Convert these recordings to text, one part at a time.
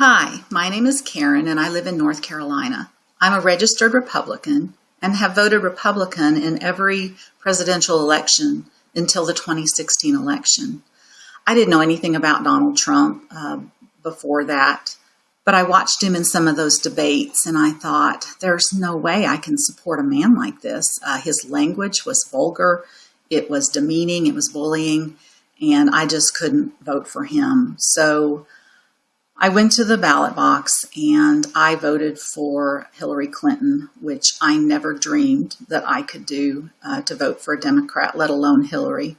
Hi, my name is Karen and I live in North Carolina. I'm a registered Republican and have voted Republican in every presidential election until the 2016 election. I didn't know anything about Donald Trump uh, before that, but I watched him in some of those debates and I thought, there's no way I can support a man like this. Uh, his language was vulgar, it was demeaning, it was bullying, and I just couldn't vote for him. So I went to the ballot box and I voted for Hillary Clinton, which I never dreamed that I could do uh, to vote for a Democrat, let alone Hillary.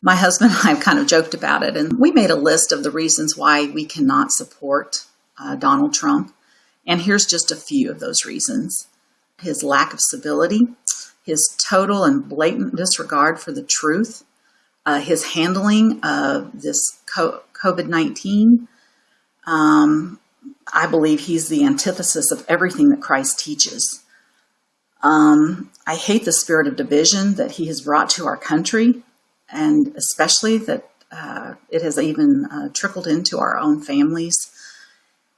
My husband and I have kind of joked about it, and we made a list of the reasons why we cannot support uh, Donald Trump. And here's just a few of those reasons his lack of civility, his total and blatant disregard for the truth, uh, his handling of this COVID 19. Um, I believe he's the antithesis of everything that Christ teaches. Um, I hate the spirit of division that he has brought to our country, and especially that uh, it has even uh, trickled into our own families.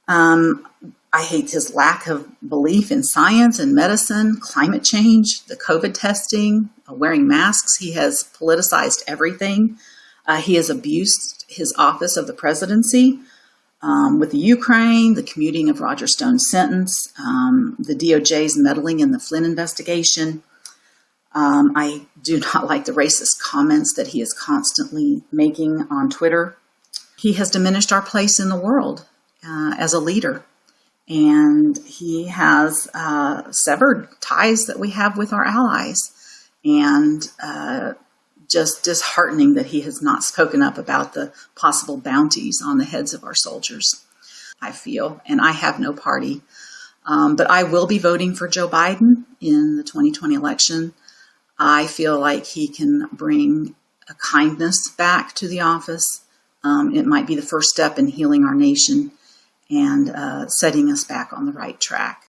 Um, I hate his lack of belief in science and medicine, climate change, the COVID testing, uh, wearing masks. He has politicized everything. Uh, he has abused his office of the presidency um, with the Ukraine, the commuting of Roger Stone's sentence, um, the DOJ's meddling in the Flynn investigation. Um, I do not like the racist comments that he is constantly making on Twitter. He has diminished our place in the world uh, as a leader and he has uh, severed ties that we have with our allies and uh, just disheartening that he has not spoken up about the possible bounties on the heads of our soldiers i feel and i have no party. Um, but i will be voting for joe biden in the 2020 election. I feel like he can bring a kindness back to the office. Um, it might be the first step in healing our nation and uh, setting us back on the right track.